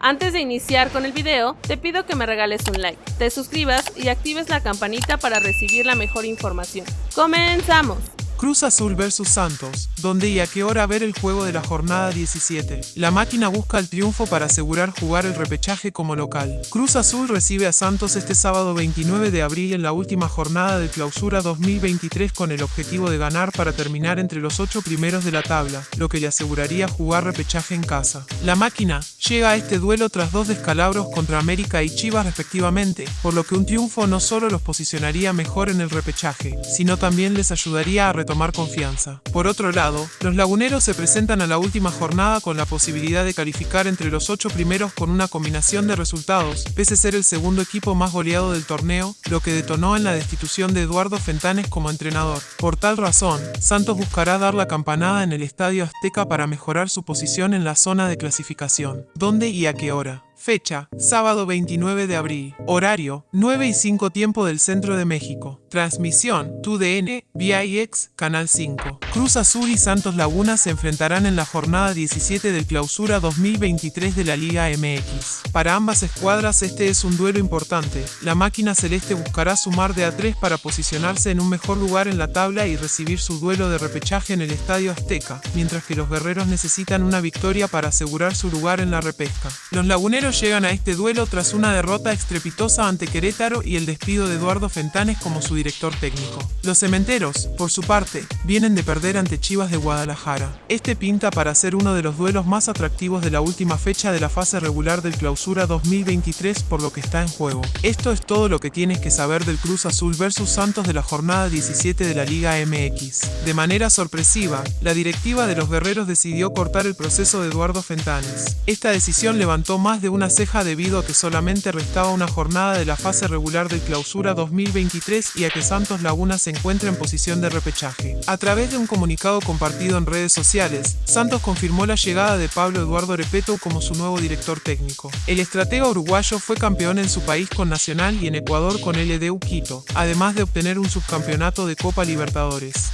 Antes de iniciar con el video, te pido que me regales un like, te suscribas y actives la campanita para recibir la mejor información. ¡Comenzamos! Cruz Azul vs Santos, donde y a qué hora ver el juego de la jornada 17. La máquina busca el triunfo para asegurar jugar el repechaje como local. Cruz Azul recibe a Santos este sábado 29 de abril en la última jornada de clausura 2023 con el objetivo de ganar para terminar entre los ocho primeros de la tabla, lo que le aseguraría jugar repechaje en casa. La máquina llega a este duelo tras dos descalabros contra América y Chivas respectivamente, por lo que un triunfo no solo los posicionaría mejor en el repechaje, sino también les ayudaría a tomar confianza. Por otro lado, los laguneros se presentan a la última jornada con la posibilidad de calificar entre los ocho primeros con una combinación de resultados, pese a ser el segundo equipo más goleado del torneo, lo que detonó en la destitución de Eduardo Fentanes como entrenador. Por tal razón, Santos buscará dar la campanada en el Estadio Azteca para mejorar su posición en la zona de clasificación. ¿Dónde y a qué hora? Fecha, sábado 29 de abril. Horario, 9 y 5 tiempo del centro de México. Transmisión, TUDN, VIX, Canal 5. Cruz Azul y Santos Laguna se enfrentarán en la jornada 17 del clausura 2023 de la Liga MX. Para ambas escuadras este es un duelo importante. La máquina celeste buscará sumar de a 3 para posicionarse en un mejor lugar en la tabla y recibir su duelo de repechaje en el Estadio Azteca, mientras que los guerreros necesitan una victoria para asegurar su lugar en la repesca. Los laguneros llegan a este duelo tras una derrota estrepitosa ante Querétaro y el despido de Eduardo Fentanes como su director técnico. Los cementeros, por su parte, vienen de perder ante Chivas de Guadalajara. Este pinta para ser uno de los duelos más atractivos de la última fecha de la fase regular del Clausura 2023 por lo que está en juego. Esto es todo lo que tienes que saber del Cruz Azul versus Santos de la jornada 17 de la Liga MX. De manera sorpresiva, la directiva de los guerreros decidió cortar el proceso de Eduardo Fentanes. Esta decisión levantó más de una ceja debido a que solamente restaba una jornada de la fase regular del Clausura 2023 y que Santos Laguna se encuentra en posición de repechaje. A través de un comunicado compartido en redes sociales, Santos confirmó la llegada de Pablo Eduardo Repeto como su nuevo director técnico. El estratega uruguayo fue campeón en su país con Nacional y en Ecuador con LDU Quito, además de obtener un subcampeonato de Copa Libertadores.